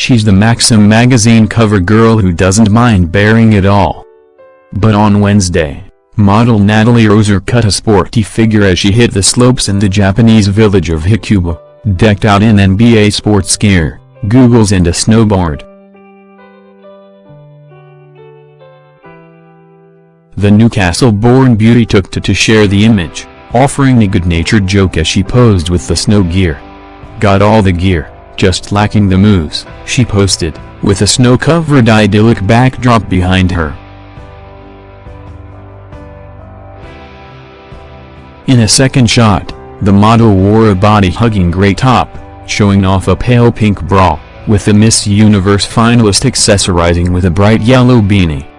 she's the Maxim magazine cover girl who doesn't mind bearing it all. But on Wednesday, model Natalie Roser cut a sporty figure as she hit the slopes in the Japanese village of Hakuba, decked out in NBA sports gear, googles and a snowboard. The Newcastle-born beauty took to to share the image, offering a good-natured joke as she posed with the snow gear. Got all the gear, just lacking the moves, she posted, with a snow-covered idyllic backdrop behind her. In a second shot, the model wore a body-hugging gray top, showing off a pale pink bra, with the Miss Universe finalist accessorizing with a bright yellow beanie.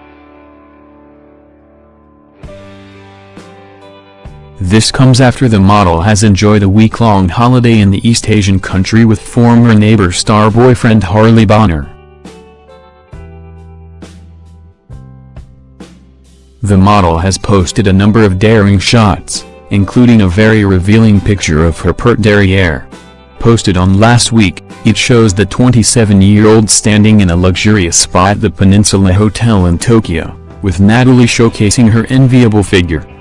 This comes after the model has enjoyed a week-long holiday in the East Asian country with former neighbor star boyfriend Harley Bonner. The model has posted a number of daring shots, including a very revealing picture of her pert derriere. Posted on last week, it shows the 27-year-old standing in a luxurious spa at the Peninsula Hotel in Tokyo, with Natalie showcasing her enviable figure.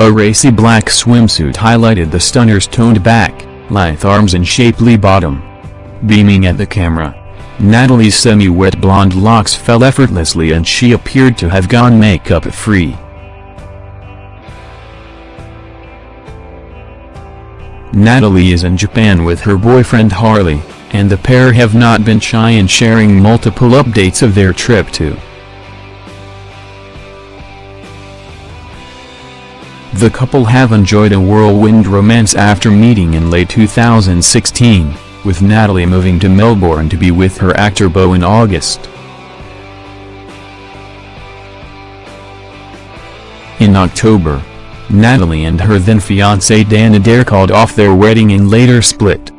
A racy black swimsuit highlighted the stunner's toned back, lithe arms and shapely bottom. Beaming at the camera, Natalie's semi-wet blonde locks fell effortlessly and she appeared to have gone makeup-free. Natalie is in Japan with her boyfriend Harley, and the pair have not been shy in sharing multiple updates of their trip to. The couple have enjoyed a whirlwind romance after meeting in late 2016 with Natalie moving to Melbourne to be with her actor Beau in August. In October, Natalie and her then-fiancé Dan Adair called off their wedding and later split.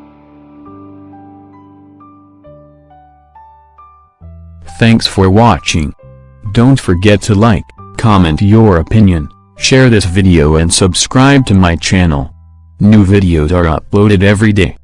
Thanks for watching. Don't forget to like, comment your opinion, share this video and subscribe to my channel. New videos are uploaded every day.